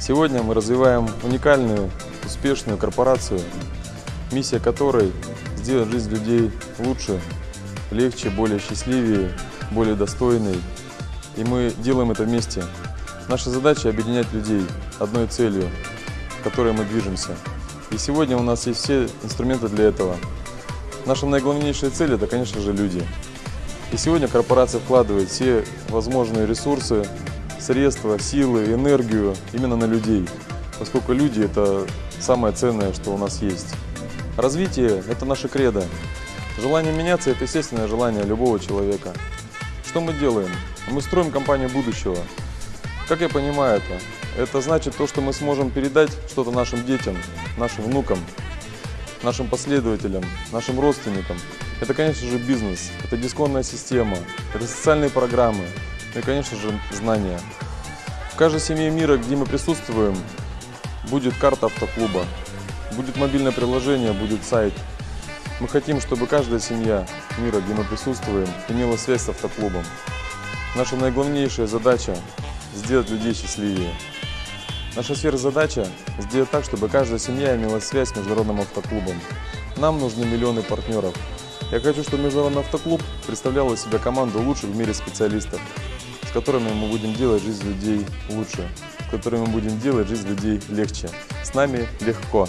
Сегодня мы развиваем уникальную, успешную корпорацию, миссия которой – сделать жизнь людей лучше, легче, более счастливее, более достойной. И мы делаем это вместе. Наша задача – объединять людей одной целью, к которой мы движемся. И сегодня у нас есть все инструменты для этого. Наша наиглавнейшая цель – это, конечно же, люди. И сегодня корпорация вкладывает все возможные ресурсы, средства, силы, энергию именно на людей, поскольку люди – это самое ценное, что у нас есть. Развитие – это наше кредо. Желание меняться – это естественное желание любого человека. Что мы делаем? Мы строим компанию будущего. Как я понимаю это? Это значит то, что мы сможем передать что-то нашим детям, нашим внукам, нашим последователям, нашим родственникам. Это, конечно же, бизнес, это дисконная система, это социальные программы, и, конечно же, знания. В каждой семье мира, где мы присутствуем, будет карта автоклуба, будет мобильное приложение, будет сайт. Мы хотим, чтобы каждая семья мира, где мы присутствуем, имела связь с автоклубом. Наша наиглавнейшая задача – сделать людей счастливее. Наша сверхзадача – сделать так, чтобы каждая семья имела связь с Международным автоклубом. Нам нужны миллионы партнеров. Я хочу, чтобы Международный автоклуб представлял из себя команду лучших в мире специалистов, с которыми мы будем делать жизнь людей лучше, с которыми мы будем делать жизнь людей легче. С нами легко.